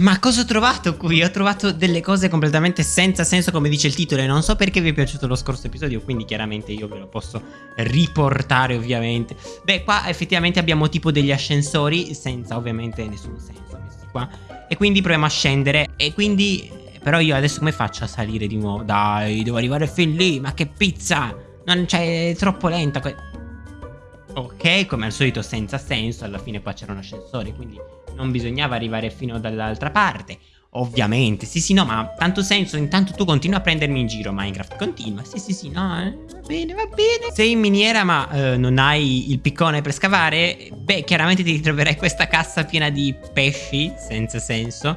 Ma cosa ho trovato qui? Ho trovato delle cose completamente senza senso come dice il titolo e non so perché vi è piaciuto lo scorso episodio, quindi chiaramente io ve lo posso riportare ovviamente. Beh, qua effettivamente abbiamo tipo degli ascensori senza ovviamente nessun senso messi qua. E quindi proviamo a scendere e quindi... Però io adesso come faccio a salire di nuovo? Dai, devo arrivare fin lì, ma che pizza! Non c'è, è troppo lenta. Ok, come al solito senza senso, alla fine qua c'era un ascensore, quindi non bisognava arrivare fino dall'altra parte. Ovviamente, sì sì no, ma tanto senso, intanto tu continua a prendermi in giro Minecraft, continua, sì sì sì no, eh, va bene, va bene. Sei in miniera ma eh, non hai il piccone per scavare, beh chiaramente ti ritroverai questa cassa piena di pesci, senza senso.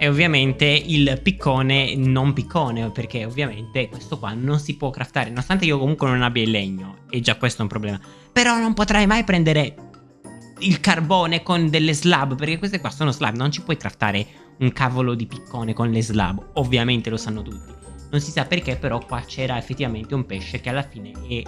E ovviamente il piccone non piccone, perché ovviamente questo qua non si può craftare, nonostante io comunque non abbia il legno, e già questo è un problema. Però non potrai mai prendere il carbone con delle slab, perché queste qua sono slab, non ci puoi craftare un cavolo di piccone con le slab, ovviamente lo sanno tutti. Non si sa perché, però qua c'era effettivamente un pesce che alla fine è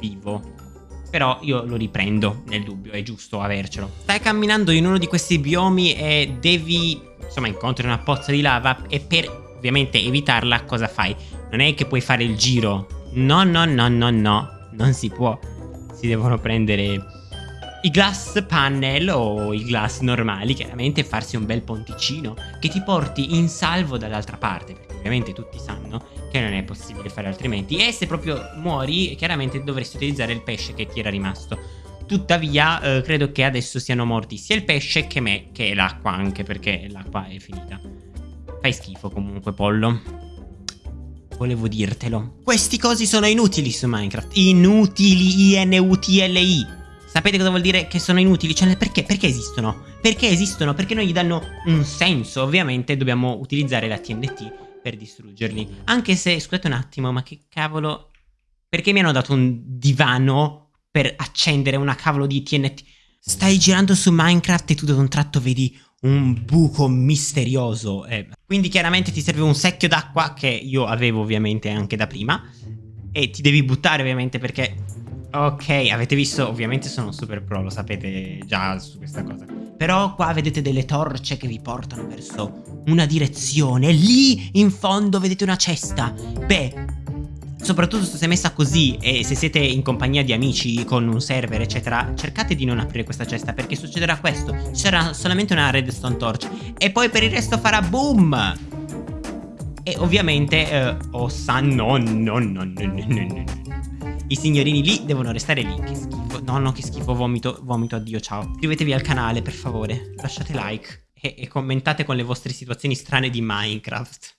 vivo. Però io lo riprendo nel dubbio, è giusto avercelo. Stai camminando in uno di questi biomi e devi, insomma, incontri una pozza di lava e per ovviamente evitarla cosa fai? Non è che puoi fare il giro. No, no, no, no, no, non si può. Si devono prendere i glass panel o i glass normali, chiaramente farsi un bel ponticino che ti porti in salvo dall'altra parte, perché ovviamente tutti sanno che non è possibile fare altrimenti e se proprio muori chiaramente dovresti utilizzare il pesce che ti era rimasto. Tuttavia eh, credo che adesso siano morti sia il pesce che me, che l'acqua anche perché l'acqua è finita. Fai schifo comunque pollo. Volevo dirtelo. Questi cosi sono inutili su Minecraft. Inutili, I-N-U-T-L-I. Sapete cosa vuol dire che sono inutili? Cioè, perché? Perché esistono? Perché esistono? Perché non gli danno un senso. Ovviamente dobbiamo utilizzare la TNT per distruggerli. Anche se, scusate un attimo, ma che cavolo... Perché mi hanno dato un divano per accendere una cavolo di TNT? Stai girando su Minecraft e tu da un tratto vedi un buco misterioso. Eh, quindi chiaramente ti serve un secchio d'acqua che io avevo ovviamente anche da prima. E ti devi buttare ovviamente perché Ok, avete visto, ovviamente sono super pro, lo sapete già su questa cosa. Però qua vedete delle torce che vi portano verso una direzione. Lì in fondo vedete una cesta. Beh, soprattutto se è messa così e se siete in compagnia di amici con un server eccetera cercate di non aprire questa cesta perché succederà questo ci sarà solamente una redstone torch e poi per il resto farà boom e ovviamente eh, oh sa no no no no no no no i signorini lì devono restare lì. Che schifo. No, no, che schifo. Vomito, vomito. Addio, ciao. Iscrivetevi al canale, per favore. Lasciate like. E, e commentate con le vostre situazioni strane di Minecraft.